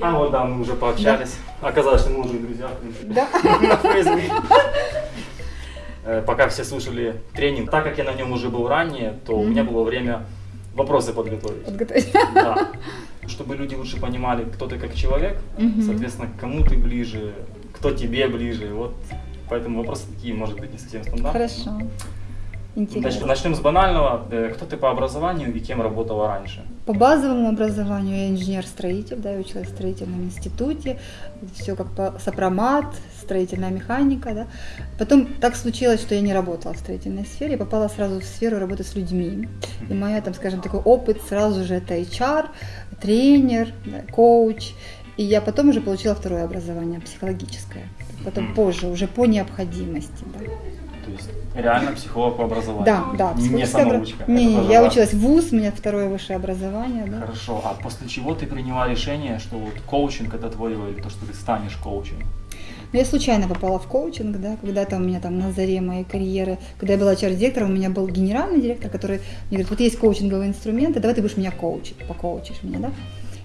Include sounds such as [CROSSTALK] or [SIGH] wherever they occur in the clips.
А вот да, мы уже пообщались. Оказалось, что мы уже друзья, в принципе. Да. [LAUGHS] На Фейсбуке. Э, Пока все слушали тренинг, так как я на нем уже был ранее, то у меня было время вопросы подготовить. Подготовить. Да. [LAUGHS] Чтобы люди лучше понимали, кто ты как человек, соответственно, кому ты ближе, кто тебе ближе. Вот поэтому вопросы такие, может быть, не совсем стандартные. Хорошо. Значит, Интересно. начнем с банального. Э, Кто ты по образованию и кем работала раньше? По базовому образованию я инженер-строитель, да, я училась в строительном институте, все как по сопромат, строительная механика, да. Потом так случилось, что я не работала в строительной сфере, я попала сразу в сферу работы с людьми. И моя, там, скажем, такой опыт сразу же это HR, тренер, да, коуч. И я потом уже получила второе образование, психологическое. Потом позже, уже по необходимости. Да. То есть реально психолог по образованию? Да, да. Не самоучка. Не, не, я важно. училась в ВУЗ, у меня второе высшее образование, да. Хорошо, а после чего ты приняла решение, что вот коучинг это твое, или то, что ты станешь коучем? Ну, я случайно попала в коучинг, да, когда-то у меня там на заре моей карьеры, когда я была HR-директором, у меня был генеральный директор, который мне говорит, вот есть коучинговые инструменты, давай ты будешь меня коучить, покоучишь меня, да.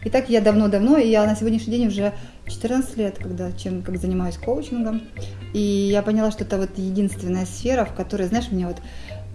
И так я давно-давно, и я на сегодняшний день уже 14 лет, когда чем, как занимаюсь коучингом, и я поняла, что это вот единственная сфера, в которой, знаешь, мне вот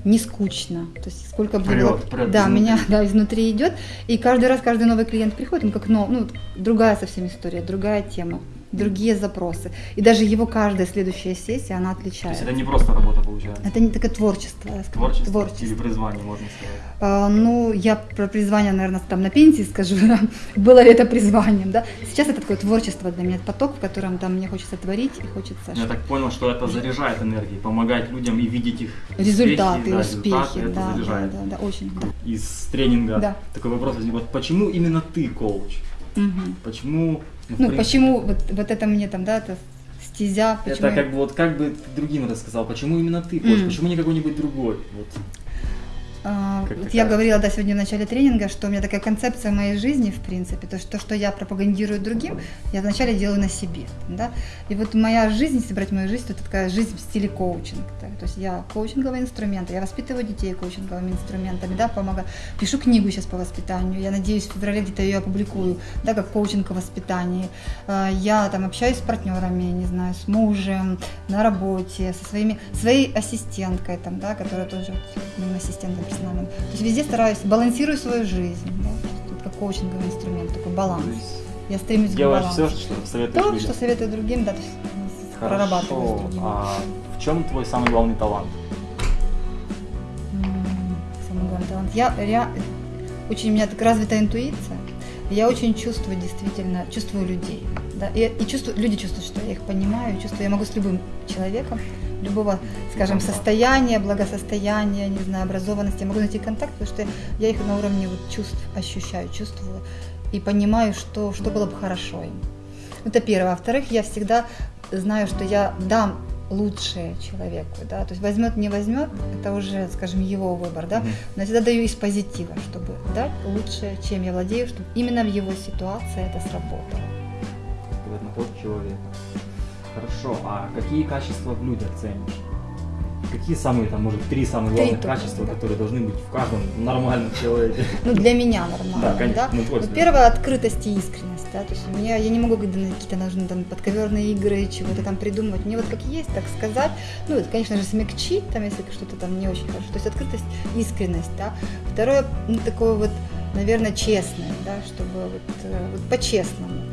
не скучно. То есть сколько бы было- Прет, да, изнутри. меня [LAUGHS] да, изнутри идет. И каждый раз, каждый новый клиент приходит, он как, ну, ну, другая совсем история, другая тема, другие запросы. И даже его каждая следующая сессия, она То есть отличается. это не просто работа получается? Это не такое творчество, скажу. Творчество, или призвание, можно сказать. А, ну, я про призвание, наверное, там на пенсии скажу, [LAUGHS] да, было ли это призванием, да. Сейчас это такое творчество для меня, поток, в котором там мне хочется творить и хочется Я так понял, что это заряжает энергией, помогать людям и видеть их результаты, да, успехи, результаты, это да, да, заряжает. да, да, очень, да. Из тренинга Да. такой вопрос возник. Вот почему именно ты коуч? Мгм. Почему? Ну, принципе, почему вот, вот это мне там, да, это стезя, почему... Это как бы вот как бы ты другим рассказал, почему именно ты коуч, М. почему не какой-нибудь другой? Вот. А, Как я говорила, да, сегодня в начале тренинга, что у меня такая концепция моей жизни, в принципе, то, что, то, что я пропагандирую другим, я вначале делаю на себе, да, и вот моя жизнь, если брать мою жизнь, то это такая жизнь в стиле коучинг, да? то есть я коучинговые инструменты, я воспитываю детей коучинговыми инструментами, да, помогаю, пишу книгу сейчас по воспитанию, я надеюсь, в феврале где-то ее опубликую, да, как коучинг о воспитании, А, я там общаюсь с партнерами, не знаю, с мужем, на работе, со своими, своей ассистенткой, там, да, которая тоже моим ассистентом персональным. То есть везде стараюсь, балансирую свою жизнь, да, то есть тут как коучинговый инструмент, такой баланс. Я стремлюсь делаешь к все, балансу. что советуешь То, людям. что советую другим, да, то есть прорабатываю с Хорошо. другими. А в чем твой самый главный талант? Самый главный талант. Я rea- очень у меня так развита интуиция. Я очень чувствую действительно, чувствую людей. Да, и, и чувствую, люди чувствуют, что я их понимаю, чувствую, я могу с любым человеком, любого, скажем, состояния, благосостояния, не знаю, образованности, я могу найти контакт, потому что я их на уровне вот чувств ощущаю, чувствую и понимаю, что, что было бы хорошо им. Это первое. Во-вторых, я всегда знаю, что я дам лучшее человеку, да, то есть возьмет, не возьмет, это уже, скажем, его выбор, да, но я всегда даю из позитива, чтобы дать лучшее, чем я владею, чтобы именно в его ситуации это сработало. Сказать, на ход человека. Хорошо. А какие качества в людях ценишь? Какие самые, там, может, три самых Три главных только, качества, да. которые должны быть в каждом нормальном человеке? Ну, для меня нормально, Да, конечно, да. ну, Ну, первое, открытость и искренность, да, то есть у меня, я не могу какие-то нужны там подковерные игры, чего-то там придумывать, мне вот как есть, так сказать, ну, это, конечно же, смягчить, там, если что-то там не очень хорошо, то есть открытость, искренность, да. Второе, ну, такое вот, наверное, честное, да, чтобы вот, э, вот по-честному.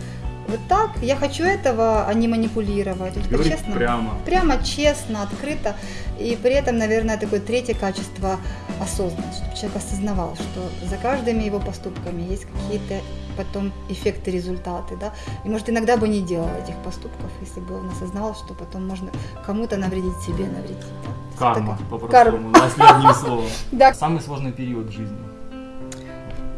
Вот так, я хочу этого, а не манипулировать, Говорить по-честному. прямо. Прямо, честно, открыто. И при этом, наверное, такое третье качество – осознанность, чтобы человек осознавал, что за каждыми его поступками есть какие-то потом эффекты, результаты, да, и может иногда бы не делал этих поступков, если бы он осознавал, что потом можно кому-то навредить себе, навредить. да. Карма, по-простому, если одним словом. Да, Самый сложный период в жизни.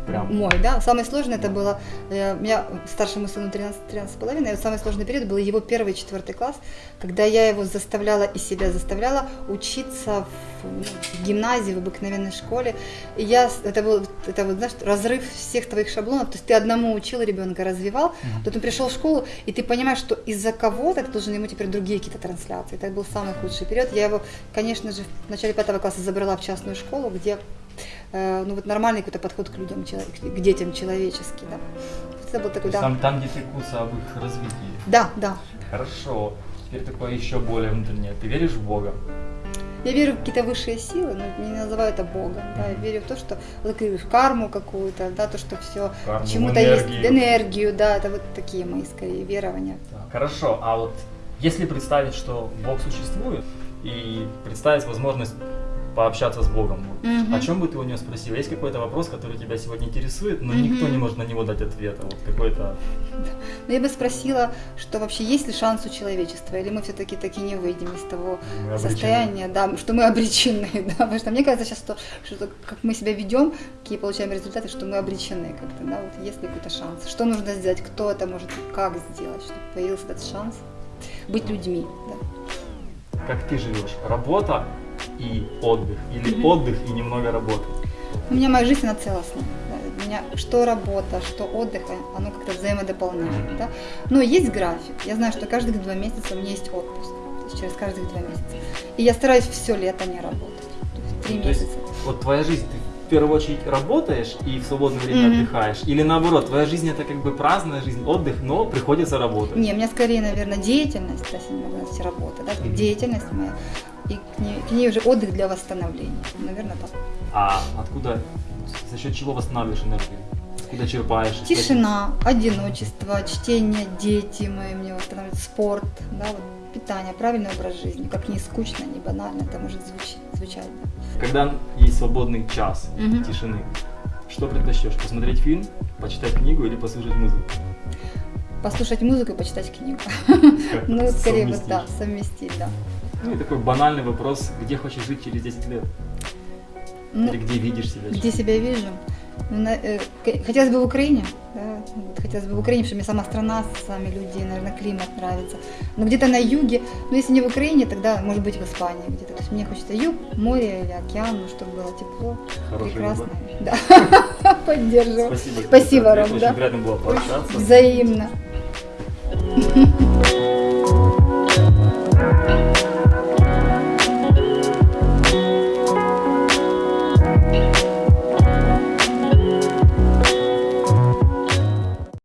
Прям. мой, да. Самое сложное это было, э, у меня старшему сыну 13, 13 с половиной, самый сложный период был его первый четвертый класс, когда я его заставляла и себя заставляла учиться в, ну, в гимназии, в обыкновенной школе. И я, это был, это вот, знаешь, разрыв всех твоих шаблонов, то есть ты одному учил ребенка, развивал, тут он пришел в школу, и ты понимаешь, что из-за кого-то ты должен ему теперь другие какие-то трансляции. Это был самый худший период. Я его, конечно же, в начале пятого класса забрала в частную школу, где ну вот нормальный какой-то подход к людям, к детям человеческий, да. Это был такой, да. Там, там, где ты куса об их развитии. Да, да. Хорошо. Теперь такое еще более внутреннее. Ты веришь в Бога? Я верю в какие-то высшие силы, но не называю это Богом. Да. Я верю в то, что вот говорю, в карму какую-то, да, то, что все чему-то есть энергию. энергию, да, это вот такие мои скорее верования. Так, Хорошо, а вот если представить, что Бог существует, и представить возможность пообщаться с Богом, вот, Мгм. о чем бы ты у него спросил? Есть какой-то вопрос, который тебя сегодня интересует, но Мгм. никто не может на него дать ответа? Вот какой-то... Но я бы спросила, что вообще есть ли шанс у человечества, или мы все-таки таки не выйдем из того состояния, да, что мы обречены, [LAUGHS] да, потому что мне кажется сейчас, что, что как мы себя ведем, какие получаем результаты, что мы обречены как-то, да, вот есть ли какой-то шанс, что нужно сделать, кто это может, как сделать, чтобы появился этот шанс быть людьми, да. Как ты живешь? Работа и отдых? Или Мгм. отдых и немного работы? У меня моя жизнь, она целостная. да. У меня что работа, что отдых, оно как-то взаимодополняет. Да? Но есть график. Я знаю, что каждых два месяца у меня есть отпуск. То есть через каждых два месяца. И я стараюсь все лето не работать. То есть три есть месяца. Вот твоя жизнь, ты в первую очередь работаешь и в свободное время Мгм. отдыхаешь? Или наоборот, твоя жизнь это как бы праздная жизнь, отдых, но приходится работать? Не, у меня скорее, наверное, деятельность, если назвать работа, да, Мгм. деятельность моя. И к ней, к ней уже отдых для восстановления. Наверное, так. А откуда, за счет чего восстанавливаешь энергию? Откуда черпаешь? Тишина, одиночество, чтение, дети мои мне восстанавливают, спорт, да, вот питание, правильный образ жизни. Как не скучно, не банально это может звучать. звучать да. Когда есть свободный час Мгм. тишины, что предпочтешь? Посмотреть фильм, почитать книгу или послушать музыку? Послушать музыку и почитать книгу. Ну, скорее вот да, совместить, да. Ну и такой банальный вопрос, где хочешь жить через 10 лет? Ну, Или где видишь себя? где себя вижу? Ну, э, хотелось бы в Украине, да, хотелось бы в Украине, потому что мне сама страна, сами люди, наверное, климат нравится. Но где-то на юге, ну если не в Украине, тогда может быть в Испании где-то. То есть мне хочется юг, море или океан, ну, чтобы было тепло, Хороший прекрасно. выбор. Да, [LAUGHS] поддерживаю. Спасибо. Спасибо. Ром, Очень да. приятно было пообщаться. Взаимно. [LAUGHS]